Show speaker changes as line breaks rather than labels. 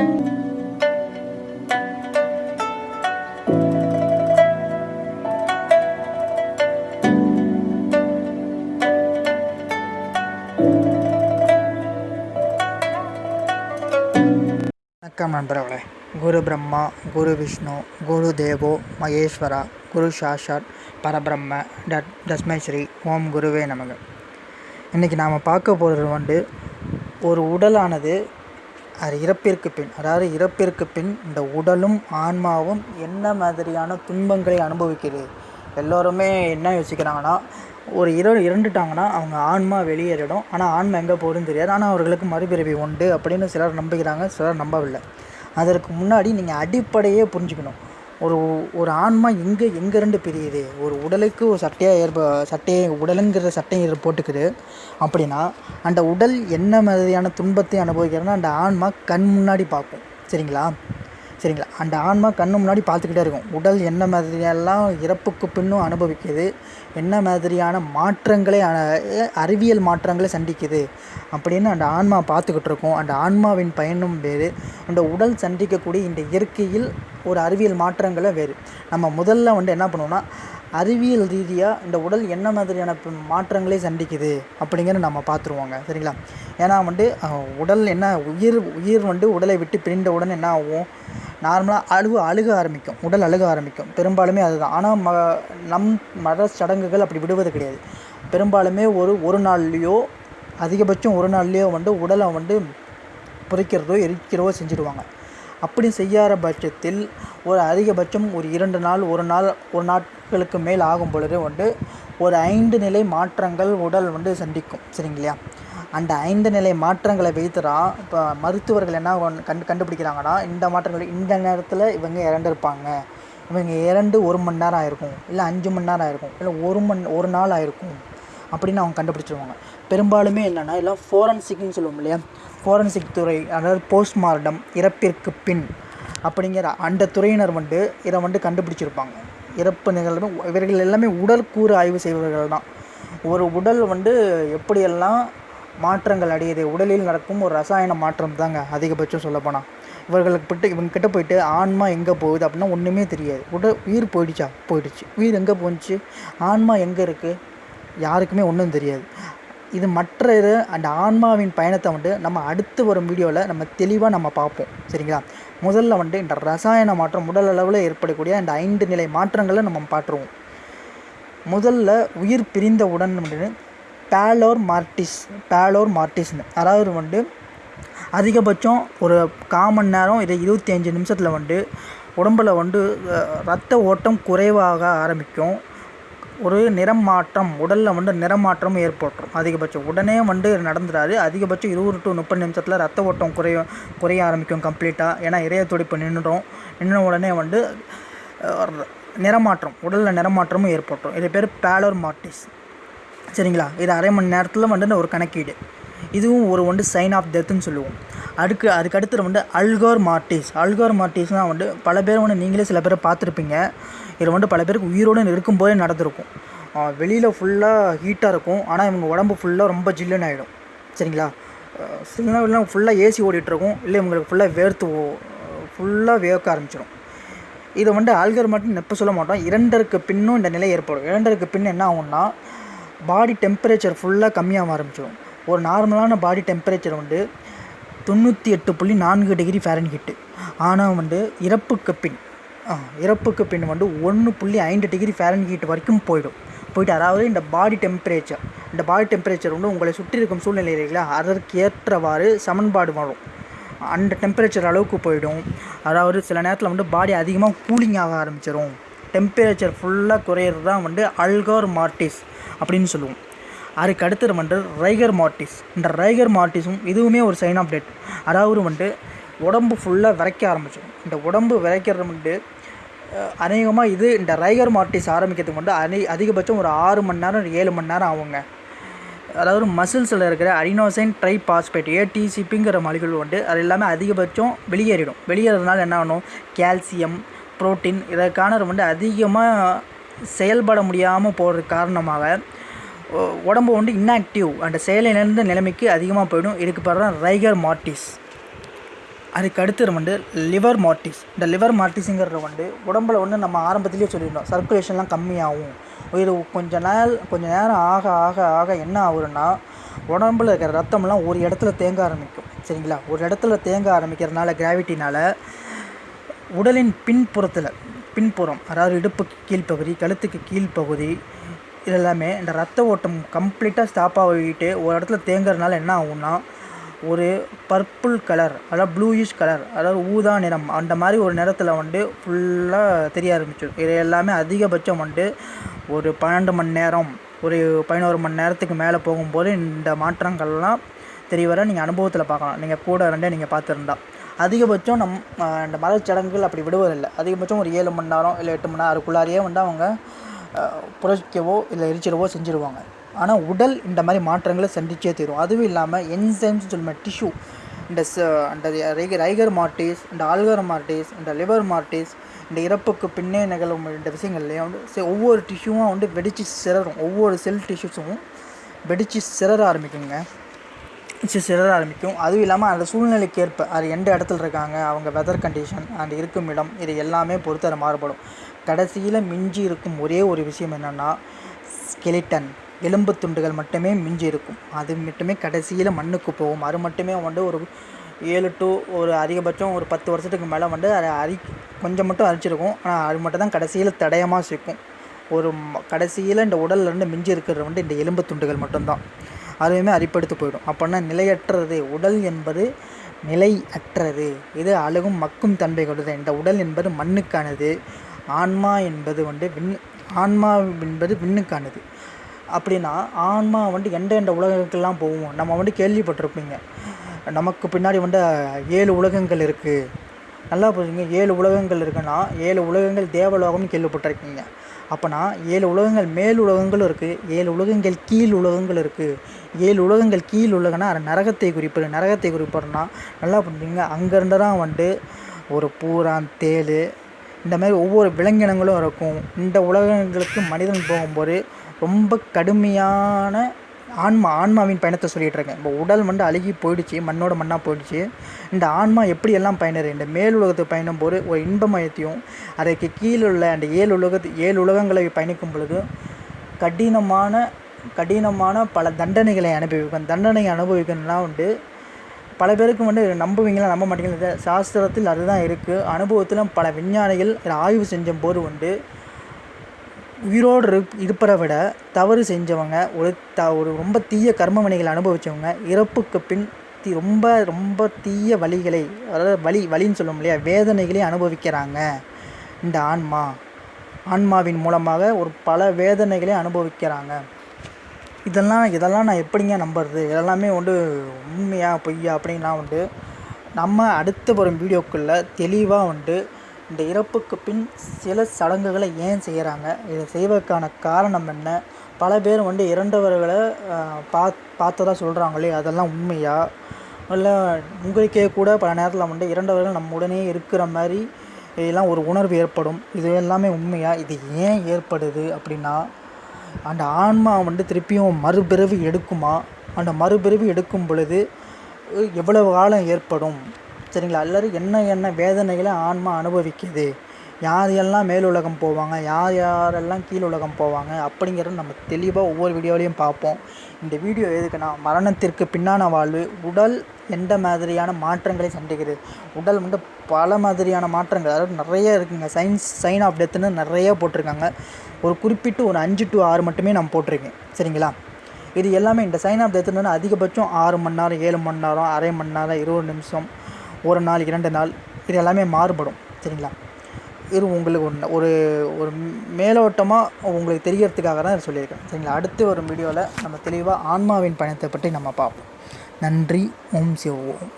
வணக்கம் நண்பர்களே. குரு பிரம்மா குரு விஷ்ணு குரு தேவோ மகேஸ்வரா குரு சாஷாத் பரபிரம்ம டட் தஸ்மை ஸ்ரீ ஓம் குருவே நமக. இன்றைக்கி நாம் பார்க்க போகிறது வந்து ஒரு உடலானது அது இறப்பிற்கு பின் அதாவது இறப்பிற்கு பின் இந்த உடலும் ஆன்மாவும் என்ன மாதிரியான துன்பங்களை அனுபவிக்கிறது? எல்லோருமே என்ன யோசிக்கிறாங்கன்னா ஒரு இர இறந்துட்டாங்கன்னா அவங்க ஆன்மா வெளியேறிடும். ஆனால் ஆன்மா எங்கே போகுதுன்னு தெரியாது. ஆனால் அவர்களுக்கு மறுபிறவி உண்டு அப்படின்னு சிலர் நம்புகிறாங்க சிலர் நம்பவில்லை. அதற்கு முன்னாடி நீங்கள் அடிப்படையே புரிஞ்சுக்கணும். ஒரு ஒரு ஆன்மா எங்கே எங்கேருந்து பிரியுது. ஒரு உடலுக்கு ஒரு சட்டையாக ஏற்ப சட்டையை உடலுங்கிற சட்டையை போட்டுக்குது. அப்படின்னா அந்த உடல் என்ன மாதிரியான துன்பத்தை அனுபவிக்கிறதுனா அந்த ஆன்மா கண் முன்னாடி பார்க்கும். சரிங்களா? சரிங்களா? அந்த ஆன்மா கண்ணு முன்னாடி பார்த்துக்கிட்டே இருக்கும். உடல் என்ன மாதிரியெல்லாம் இறப்புக்கு பின்னும் அனுபவிக்குது என்ன மாதிரியான மாற்றங்களை அறிவியல் மாற்றங்களை சந்திக்குது அப்படின்னு அந்த ஆன்மா பார்த்துக்கிட்டு இருக்கும். அந்த ஆன்மாவின் பயனும் வேறு. அந்த உடல் சந்திக்கக்கூடிய இந்த இயற்கையில் ஒரு அறிவியல் மாற்றங்களை வேறு. நம்ம முதல்ல வந்து என்ன பண்ணுவோம்னா அறிவியல் ரீதியாக இந்த உடல் என்ன மாதிரியான மாற்றங்களை சந்திக்குது அப்படிங்கிறத நம்ம பார்த்துருவோங்க. சரிங்களா? ஏன்னா வந்து உடல் என்ன உயிர் உயிர் வந்து உடலை விட்டு பிரிந்த உடனே என்ன ஆகும்? நார்மலாக அழுவ அழுக ஆரம்பிக்கும். உடல் அழுக ஆரம்பிக்கும். பெரும்பாலுமே அதுதான். ஆனால் ம நம் மத சடங்குகள் அப்படி விடுவது கிடையாது. பெரும்பாலுமே ஒரு ஒரு நாள்லேயோ அதிகபட்சம் ஒரு நாள்லேயோ வந்து உடலை வந்து புதைக்கிறதோ எரிக்கிறதோ செஞ்சுடுவாங்க அப்படி செய்யாத பட்சத்தில் ஒரு அதிகபட்சம் ஒரு இரண்டு நாள் ஒரு நாள் ஒரு நாட்களுக்கு மேல் ஆகும் பொழுது வந்து ஒரு ஐந்து நிலை மாற்றங்கள் உடல் வந்து சந்திக்கும். சரிங்களா? அந்த ஐந்து நிலை மாற்றங்களை வைத்து தான் இப்போ மருத்துவர்கள் என்ன கண்டு கண்டுபிடிக்கிறாங்கன்னா இந்த மாற்றங்கள் இந்த நேரத்தில் இவங்க இறந்துருப்பாங்க. இவங்க இறந்து ஒரு மணி நேரம் ஆயிருக்கும் இல்லை அஞ்சு மணி நேரம் ஆயிருக்கும் இல்லை ஒரு மண் ஒரு நாள் ஆயிருக்கும் அப்படின்னு அவங்க கண்டுபிடிச்சிருவாங்க. பெரும்பாலுமே என்னென்னா எல்லாம் ஃபோரன்சிக்னு சொல்லுவோம் இல்லையா? ஃபோரன்சிக் துறை அதாவது போஸ்ட்மார்ட்டம் இறப்பிற்கு பின் அப்படிங்கிற அந்த துறையினர் வந்து இதை வந்து கண்டுபிடிச்சிருப்பாங்க. இறப்பு நிகழ்வு இவர்கள் எல்லாமே உடல் கூறு ஆய்வு செய்பவர்கள் தான் ஒரு உடல் வந்து எப்படியெல்லாம் மாற்றங்கள் அடையுது. உடலில் நடக்கும் ஒரு ரசாயன மாற்றம் தாங்க அதிகபட்சம் சொல்லப்போனால் இவர்களுக்கு பிட்டு இவங்க கிட்ட போயிட்டு ஆன்மா எங்கே போகுது அப்படின்னா ஒன்றுமே தெரியாது. உடல் உயிர் போயிடுச்சா? போயிடுச்சு. உயிர் எங்கே போணுச்சு ஆன்மா எங்கே இருக்குது யாருக்குமே ஒன்றும் தெரியாது. இது மற்ற இது அந்த ஆன்மாவின் பயணத்தை வந்து நம்ம அடுத்து வரும் வீடியோவில் நம்ம தெளிவாக நம்ம பார்ப்போம். சரிங்களா? முதல்ல வந்து இந்த ரசாயன மாற்றம் உடல் அளவில் ஏற்படக்கூடிய இந்த ஐந்து நிலை மாற்றங்களை நம்ம பார்த்துருவோம். முதல்ல உயிர் பிரிந்தவுடன் வந்து பேலோர் மார்டிஸ் பேலோர் மார்டிஸ்னு அதாவது வந்து அதிகபட்சம் ஒரு காமன் நேரம் இதை இருபத்தி அஞ்சு நிமிஷத்தில் வந்து உடம்பில் வந்து ரத்த ஓட்டம் குறைவாக ஆரம்பிக்கும். ஒரு நிறம் மாற்றம் உடலில் வந்து நிறமாற்றம் ஏற்பட்டுரும். அதிகபட்சம். உடனே வந்து நடந்துடாது அதிகபட்சம் இருபது டு முப்பது நிமிஷத்தில் ரத்த ஓட்டம் குறைய குறைய ஆரம்பிக்கும் கம்ப்ளீட்டாக ஏன்னா இதய துடிப்பு நின்றுடும். நின்ற உடனே வந்து நிறமாற்றம் உடலில் நிறமாற்றமும் ஏற்பட்டுரும். இது பேர் பேலோர் மார்டிஸ் சரிங்களா? இது அரை மணி நேரத்தில் வந்துட்டு ஒரு கணக்கீடு. இதுவும் ஒரு வந்து சைன் ஆஃப் டெத்துன்னு சொல்லுவோம். அதுக்கு அதுக்கு அடுத்து வந்து அல்கோர் மார்டிஸ் அல்கோர் மார்டிஸ்னால் வந்து பல பேர் வந்து நீங்களே சில பேரை பார்த்துருப்பீங்க. இதில் வந்து பல பேருக்கு உயிரோடு இருக்கும்போதே நடந்திருக்கும். வெளியில் ஃபுல்லாக ஹீட்டாக இருக்கும். ஆனால் இவங்க உடம்பு ஃபுல்லாக ரொம்ப ஜில்லுன்னு ஆகிடும் சரிங்களா? சில நேரம் ஃபுல்லாக ஏசி ஓடிட்டுருக்கும் இல்லை இவங்களுக்கு ஃபுல்லாக வேர்த்து ஃபுல்லாக வேர்க்க ஆரம்பிச்சிடும் இதை வந்து ஆல்கர் மட்டும் நெப்ப சொல்ல மாட்டோம். இரண்டருக்கு பின்னும் இந்த நிலை ஏற்படும். இரண்டருக்கு பின் என்ன ஆகும்னா பாடி டெம்பரேச்சர் ஃபுல்லாக கம்மியாக ஆரம்பிச்சிடும். ஒரு நார்மலான பாடி டெம்பரேச்சர் வந்து தொண்ணூற்றி எட்டு புள்ளி நான்கு டிகிரி ஃபேரன்ஹிட்டு ஆனால் வந்து இறப்புக்கு பின். இறப்புக்கு பின் வந்து ஒன்று புள்ளி ஐந்து டிகிரி ஃபேரன்ஹீட் வரைக்கும் போயிடும். போயிட்டு அதாவது இந்த பாடி டெம்பரேச்சர் இந்த பாடி டெம்பரேச்சர் வந்து உங்களை சுற்றி இருக்கும் சூழ்நிலை இல்லைங்களா அதற்கு ஏற்றவாறு சமன்பாடு வரும் அந்த டெம்பரேச்சர் அளவுக்கு போயிடும். அதாவது சில நேரத்தில் வந்து பாடி அதிகமாக கூலிங் ஆக ஆரம்பிச்சிடும் டெம்பரேச்சர் ஃபுல்லாக குறையிறது தான் வந்து அல்கோர் மார்டிஸ் அப்படின்னு சொல்லுவோம். அதுக்கு அடுத்தது வந்து ரைகர் மார்டிஸ் இந்த ரைகர் மார்டிஸும் இதுவுமே ஒரு சைன் ஆஃப் டெட் அதாவது வந்து உடம்பு ஃபுல்லாக விரைக்க ஆரம்பிச்சிடும். இந்த உடம்பு விரைக்கிறது வந்து அநேகமாக இது இந்த ரைகர் மார்டிஸ் ஆரம்பிக்கிறதுக்கு வந்து அதி அதிகபட்சம் ஒரு ஆறு மணி நேரம் ஏழு மணி நேரம் ஆகுங்க. அதாவது மசில்ஸில் இருக்கிற அரினோசைன் ட்ரை பாஸ்பேட் ஏடிசிபிங்கிற மலிகள் வந்து அது எல்லாமே அதிகபட்சம் வெளியேறிடும். வெளியேறதுனால என்ன ஆகணும் கால்சியம் புரோட்டீன் இதற்கான வந்து அதிகமாக செயல்பட முடியாமல் போகிறது காரணமாக உடம்பு வந்து இன்ஆக்டிவ் அந்த செயலிலிருந்து நிலைமைக்கு அதிகமாக போயிடும். இதுக்கு பிறகு தான் ரைகர் மார்டிஸ் அதுக்கடுத்து வந்து லிவர் மார்ட்டிஸ் இந்த லிவர் மார்ட்டிஸுங்கிறது வந்து உடம்புல வந்து நம்ம ஆரம்பத்திலேயே சொல்லியிருந்தோம். சர்க்குலேஷன்லாம் கம்மியாகும். இது கொஞ்ச நாள் கொஞ்ச நேரம் ஆக ஆக ஆக என்ன ஆகுதுன்னா உடம்புல இருக்கிற ரத்தம்லாம் ஒரு இடத்துல தேங்க ஆரம்பிக்கும். சரிங்களா? ஒரு இடத்துல தேங்க ஆரம்பிக்கிறதுனால கிராவிட்டினால் உடலின் பின்புறத்தில் பின்புறம் அதாவது இடுப்புக்கு கீழ்ப்பகுதி கழுத்துக்கு கீழ்ப்பகுதி இது எல்லாமே இந்த ரத்த ஓட்டம் கம்ப்ளீட்டாக ஸ்டாப் ஆகிட்டு ஒரு இடத்துல தேங்குறதுனால என்ன ஆகும்னா ஒரு பர்பிள் கலர் அதாவது ப்ளூயிஷ் கலர் அதாவது ஊதா நிறம் அந்த மாதிரி ஒரு நிறத்தில் வந்து ஃபுல்லாக தெரிய ஆரம்பிச்சிடும். இது எல்லாமே அதிகபட்சம் வந்து ஒரு பன்னெண்டு மணி நேரம் ஒரு பதினோரு மணி நேரத்துக்கு மேலே போகும்போது இந்த மாற்றங்கள்லாம் தெரிய வர நீங்கள் அனுபவத்தில் பார்க்கலாம். நீங்கள் கூட ரெண்டே நீங்கள் பார்த்துருந்தா. அதிகபட்சம் நம் இந்த மதச்சடங்குகள் அப்படி விடுவதில்லை. அதிகபட்சம் ஒரு ஏழு மணி நேரம் இல்லை எட்டு மணி நேரம் அதுக்குள்ளாரியே வந்து அவங்க புரட்சிக்கவோ இல்லை எரிச்சிடவோ செஞ்சுருவாங்க. ஆனால் உடல் இந்த மாதிரி மாற்றங்களை சந்திச்சே தீரும். அதுவும் இல்லாமல் என்சைம்ஸ் சொல்லுமே டிஷ்யூ இந்த ச இந்த ரைகர் மார்டிஸ் இந்த ஆல்கர் மார்டிஸ் இந்த லிவர் மார்டிஸ் இந்த இறப்புக்கு பின்னே நிகழும் இந்த விஷயங்கள்லேயும் வந்து ஒவ்வொரு டிஷ்யூவும் வந்து வெடித்து சிறரும் ஒவ்வொரு செல் டிஷ்யூஸும் வெடித்து சிறர ஆரம்பிக்குங்க. சிறர ஆரம்பிக்கும். அதுவும் இல்லாமல் அந்த சூழ்நிலைக்கு ஏற்ப அது எந்த இடத்துல இருக்காங்க அவங்க வெதர் கண்டிஷன் அந்த இருக்கும் இடம் இது எல்லாமே பொறுத்து அது மாறுபடும். கடைசியில் மிஞ்சி இருக்கும் ஒரே ஒரு விஷயம் என்னென்னா ஸ்கெலிட்டன் எலும்பு துண்டுகள் மட்டுமே மிஞ்சி இருக்கும். அது மட்டுமே கடைசியில் மண்ணுக்கு போகும். அது மட்டுமே வந்து ஒரு ஏழு டு ஒரு அதிகபட்சம் ஒரு பத்து வருஷத்துக்கு மேலே வந்து அதை அரி கொஞ்சம் மட்டும் அரிச்சிருக்கும். ஆனால் அது மட்டும் தான் கடைசியில் தடயமாக சேர்க்கும் ஒரு கடைசியில் இந்த உடல்லேருந்து மிஞ்சி இருக்கிறது வந்து இந்த எலும்பு துண்டுகள் மட்டும்தான். அதுவுமே அரிப்படுத்து போயிடும். அப்போனா நிலையற்றது உடல் என்பது நிலை அற்றது இது அழகும் மக்கும் தன்மை கொண்டது. இந்த உடல் என்பது மண்ணுக்கானது. ஆன்மா என்பது வந்து விண் ஆன்மா என்பது விண்ணுக்கானது. அப்படின்னா ஆன்மா வந்து எந்த எந்த உலகங்களுக்கெல்லாம் போவோம் நம்ம வந்து கேள்விப்பட்டிருப்பீங்க. நமக்கு பின்னாடி வந்து ஏழு உலகங்கள் இருக்குது நல்லா புரிஞ்சுங்க. ஏழு உலகங்கள் இருக்குன்னா ஏழு உலகங்கள் தேவலோகம்னு கேள்விப்பட்டிருக்கீங்க. அப்போனா ஏழு உலகங்கள் மேல் உலகங்களும் இருக்குது ஏழு உலகங்கள் கீழ் உலகங்கள் இருக்குது ஏழு உலகங்கள் கீழ் உலகன்னா அது நரகத்தை குறிப்பது நரகத்தை குறிப்பிடுறனா நல்லா புரிஞ்சுங்க அங்கேருந்து தான் வந்து ஒரு பூரான் தேள் இந்த மாதிரி ஒவ்வொரு விலங்கினங்களும் இருக்கும். இந்த உலகங்களுக்கு மனிதன் போகும்போது ரொம்ப கடுமையான ஆன்மா ஆன்மாவின் பயணத்தை சொல்லிகிட்டு இருக்கேன். இப்போ உடல் வந்து அழுகி போயிடுச்சு மண்ணோட மண்ணாக போயிடுச்சு. இந்த ஆன்மா எப்படி எல்லாம் பயணது இந்த மேல் உலகத்தை பயணம் போது ஒரு இன்பமயத்தையும் அதற்கு கீழே உள்ள அந்த ஏழு உலகத்து ஏழு உலகங்களை பயணிக்கும் பொழுது கடினமான கடினமான பல தண்டனைகளை அனுபவிக்கும். தண்டனை அனுபவிக்கணும்னா உண்டு. பல பேருக்கு வந்து நம்புவீங்களா நம்ப மாட்டீங்களா? சாஸ்திரத்தில் அதுதான் இருக்குது அனுபவத்தில் பல விஞ்ஞானிகள் ஆய்வு செஞ்ச போது உண்டு. உயிரோடு இருப் இருப்பதை விட தவறு செஞ்சவங்க ஒரு த ஒரு ரொம்ப தீய கர்ம வினைகளை அனுபவித்தவங்க இறப்புக்கு பின் தி ரொம்ப ரொம்ப தீய வழிகளை அதாவது வழி வழின்னு சொல்லும் இல்லையா வேதனைகளை அனுபவிக்கிறாங்க. இந்த ஆன்மா ஆன்மாவின் மூலமாக ஒரு பல வேதனைகளை அனுபவிக்கிறாங்க. இதெல்லாம் இதெல்லாம் நான் எப்படிங்க நம்புறது? இதெல்லாமே வந்து உண்மையா பொய்யா அப்படின்லாம் வந்து நம்ம அடுத்த வரும் வீடியோக்குள்ளே தெளிவாக வந்து இந்த இறப்புக்கு பின் சில சடங்குகளை ஏன் செய்கிறாங்க இதை செய்வதற்கான காரணம் என்ன? பல பேர் வந்து இறந்தவர்களை பாத் பார்த்ததா சொல்கிறாங்களே அதெல்லாம் உண்மையா? இல்லை உங்களுக்கே கூட பல நேரத்தில் வந்து இறந்தவர்கள் நம்ம உடனே இருக்கிற மாதிரி இதெல்லாம் ஒரு உணர்வு ஏற்படும். இது எல்லாமே உண்மையா? இது ஏன் ஏற்படுது அப்படின்னா அந்த ஆன்மா வந்து திருப்பியும் மறுபிறவி எடுக்குமா? அந்த மறுபிறவி எடுக்கும் பொழுது எவ்வளவு காலம் ஏற்படும்? சரிங்களா? எல்லோரும் என்ன என்ன வேதனைகளை ஆன்மா அனுபவிக்குது? யார் எல்லாம் மேலுலகம் போவாங்க? யார் யாரெல்லாம் கீழ் உலகம் போவாங்க? அப்படிங்கிறத நம்ம தெளிவாக ஒவ்வொரு வீடியோலையும் பார்ப்போம். இந்த வீடியோ எதுக்குன்னா மரணத்திற்கு பின்னான வாழ்வு உடல் எந்த மாதிரியான மாற்றங்களை சந்திக்கிறது உடல் வந்து பல மாதிரியான மாற்றங்கள். அதாவது நிறைய இருக்குங்க. சயின்ஸ் சைன் ஆஃப் டெத்துன்னு நிறைய போட்டிருக்காங்க. ஒரு குறிப்பிட்டு ஒரு அஞ்சு டு ஆறு மட்டுமே நான் போட்டிருக்கேன் சரிங்களா? இது எல்லாமே இந்த சைன் ஆஃப் டெத்துன்னு அதிகபட்சம் ஆறு மணி நேரம் ஏழு மணி நேரம் அரை மணி நேரம் இருபது நிமிஷம் ஒரு நாள் இரண்டு நாள் இது எல்லாமே மாறுபடும். சரிங்களா? இது உங்களுக்கு ஒன்று ஒரு ஒரு மேலோட்டமாக உங்களுக்கு தெரியறதுக்காக தான் சொல்லியிருக்கேன். சரிங்களா? அடுத்து ஒரு வீடியோவில் நம்ம தெளிவாக ஆன்மாவின் பயணத்தை பற்றி நம்ம பார்ப்போம். நன்றி ஓம் சிவ ஓம்.